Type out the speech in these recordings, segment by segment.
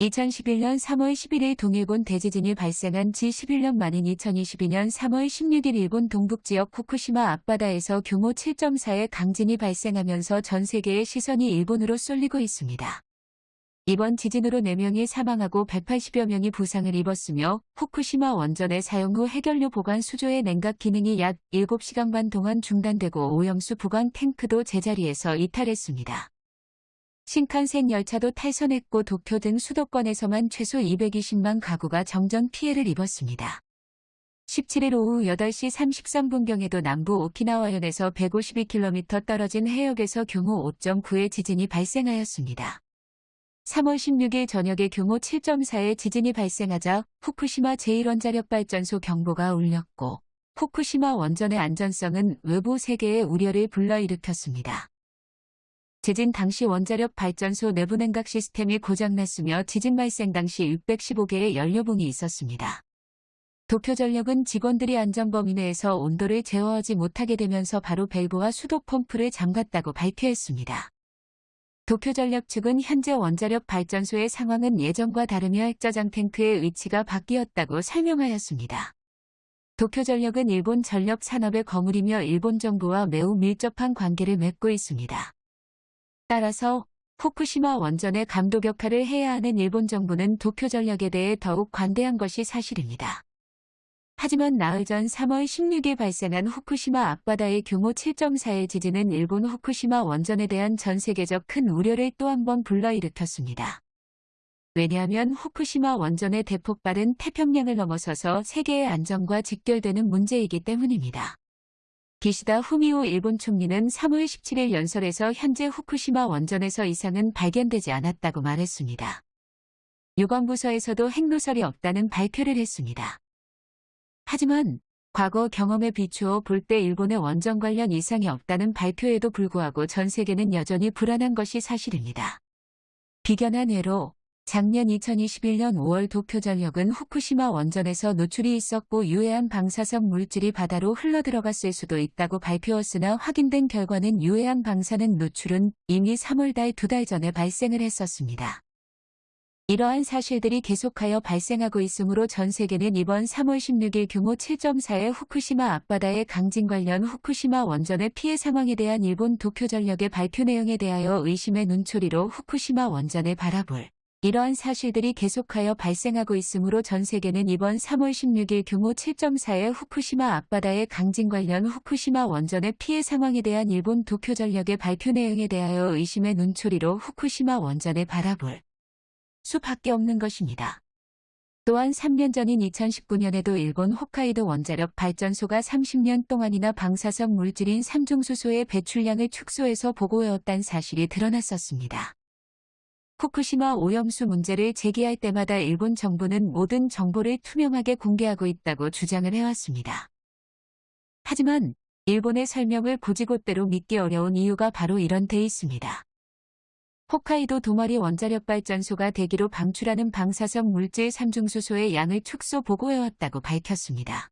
2011년 3월 11일 동일본 대지진이 발생한 지 11년 만인 2022년 3월 16일 일본 동북지역 후쿠시마 앞바다에서 규모 7.4의 강진이 발생하면서 전 세계의 시선이 일본으로 쏠리고 있습니다. 이번 지진으로 4명이 사망하고 180여 명이 부상을 입었으며 후쿠시마 원전의 사용 후 해결료 보관 수조의 냉각 기능이 약 7시간 반 동안 중단되고 오염수 보관 탱크도 제자리에서 이탈했습니다. 신칸센 열차도 탈선했고 도쿄 등 수도권에서만 최소 220만 가구가 정전 피해를 입었습니다. 17일 오후 8시 33분경에도 남부 오키나와현에서 152km 떨어진 해역에서 규모 5.9의 지진이 발생하였습니다. 3월 16일 저녁에 규모 7.4의 지진이 발생하자 후쿠시마 제1원자력발전소 경보가 울렸고 후쿠시마 원전의 안전성은 외부 세계의 우려를 불러일으켰습니다. 지진 당시 원자력 발전소 내부 냉각 시스템이 고장났으며 지진 발생 당시 615개의 연료봉이 있었습니다. 도쿄전력은 직원들이 안전범위 내에서 온도를 제어하지 못하게 되면서 바로 밸브와 수도 펌프를 잠갔다고 발표했습니다. 도쿄전력 측은 현재 원자력 발전소의 상황은 예전과 다르며 핵저장 탱크의 위치가 바뀌었다고 설명하였습니다. 도쿄전력은 일본 전력 산업의 거물이며 일본 정부와 매우 밀접한 관계를 맺고 있습니다. 따라서 후쿠시마 원전의 감독 역할을 해야 하는 일본 정부는 도쿄 전력에 대해 더욱 관대한 것이 사실입니다. 하지만 나흘 전 3월 16일 발생한 후쿠시마 앞바다의 규모 7.4의 지진은 일본 후쿠시마 원전에 대한 전 세계적 큰 우려를 또 한 번 불러일으켰습니다. 왜냐하면 후쿠시마 원전의 대폭발은 태평양을 넘어서서 세계의 안전과 직결되는 문제이기 때문입니다. 기시다 후미오 일본 총리는 3월 17일 연설에서 현재 후쿠시마 원전에서 이상은 발견되지 않았다고 말했습니다. 유관부서에서도 핵노설이 없다는 발표를 했습니다. 하지만 과거 경험에 비추어 볼 때 일본의 원전 관련 이상이 없다는 발표에도 불구하고 전 세계는 여전히 불안한 것이 사실입니다. 비견한 예로 작년 2021년 5월 도쿄전력은 후쿠시마 원전에서 노출이 있었고 유해한 방사성 물질이 바다로 흘러들어갔을 수도 있다고 발표했으나 확인된 결과는 유해한 방사능 노출은 이미 3월 달 두 달 전에 발생을 했었습니다. 이러한 사실들이 계속하여 발생하고 있으므로 전 세계는 이번 3월 16일 규모 7.4의 후쿠시마 앞바다의 강진 관련 후쿠시마 원전의 피해 상황에 대한 일본 도쿄전력의 발표 내용에 대하여 의심의 눈초리로 후쿠시마 원전을 바라볼 이러한 사실들이 계속하여 발생하고 있으므로 전 세계는 이번 3월 16일 규모 7.4의 후쿠시마 앞바다의 강진 관련 후쿠시마 원전의 피해 상황에 대한 일본 도쿄전력의 발표 내용에 대하여 의심의 눈초리로 후쿠시마 원전을 바라볼 수밖에 없는 것입니다. 또한 3년 전인 2019년에도 일본 홋카이도 원자력 발전소가 30년 동안이나 방사성 물질인 삼중수소의 배출량을 축소해서 보고해왔다는 사실이 드러났었습니다. 후쿠시마 오염수 문제를 제기할 때마다 일본 정부는 모든 정보를 투명하게 공개하고 있다고 주장을 해왔습니다. 하지만 일본의 설명을 고지곳대로 믿기 어려운 이유가 바로 이런 데 있습니다. 홋카이도 도마리 원자력 발전소가 대기로 방출하는 방사성 물질 삼중수소의 양을 축소 보고해왔다고 밝혔습니다.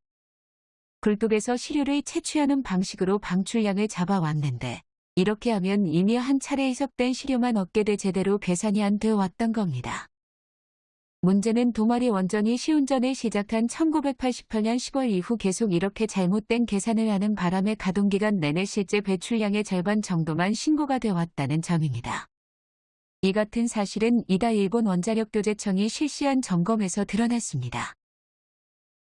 굴뚝에서 시료를 채취하는 방식으로 방출량을 잡아왔는데 이렇게 하면 이미 한 차례 희석된 시료만 얻게 돼 제대로 계산이 안 되어 왔던 겁니다. 문제는 도마리 원전이 시운전을 시작한 1988년 10월 이후 계속 이렇게 잘못된 계산을 하는 바람에 가동기간 내내 실제 배출량의 절반 정도만 신고가 되어 왔다는 점입니다. 이 같은 사실은 이다 일본 원자력교제청이 실시한 점검에서 드러났습니다.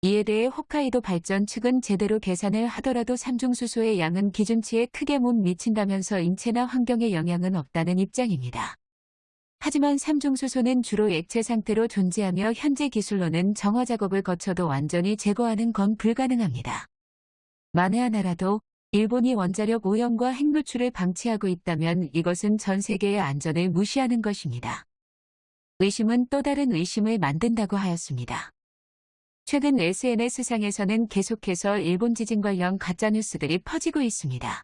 이에 대해 홋카이도 발전 측은 제대로 계산을 하더라도 삼중수소의 양은 기준치에 크게 못 미친다면서 인체나 환경에 영향은 없다는 입장입니다. 하지만 삼중수소는 주로 액체 상태로 존재하며 현재 기술로는 정화 작업을 거쳐도 완전히 제거하는 건 불가능합니다. 만에 하나라도 일본이 원자력 오염과 핵노출을 방치하고 있다면 이것은 전 세계의 안전을 무시하는 것입니다. 의심은 또 다른 의심을 만든다고 하였습니다. 최근 SNS상에서는 계속해서 일본 지진 관련 가짜뉴스들이 퍼지고 있습니다.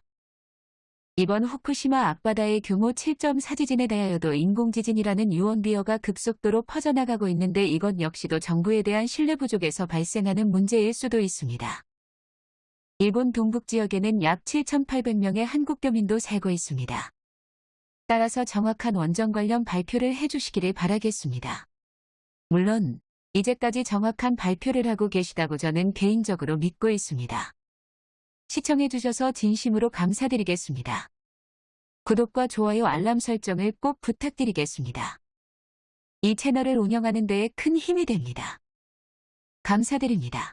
이번 후쿠시마 앞바다의 규모 7.4 지진에 대하여도 인공지진이라는 유언비어가 급속도로 퍼져나가고 있는데 이것 역시도 정부에 대한 신뢰 부족에서 발생하는 문제일 수도 있습니다. 일본 동북 지역에는 약 7,800명의 한국 교민도 살고 있습니다. 따라서 정확한 원전 관련 발표를 해주시기를 바라겠습니다. 물론 이제까지 정확한 발표를 하고 계시다고 저는 개인적으로 믿고 있습니다. 시청해주셔서 진심으로 감사드리겠습니다. 구독과 좋아요 알람 설정을 꼭 부탁드리겠습니다. 이 채널을 운영하는 데에 큰 힘이 됩니다. 감사드립니다.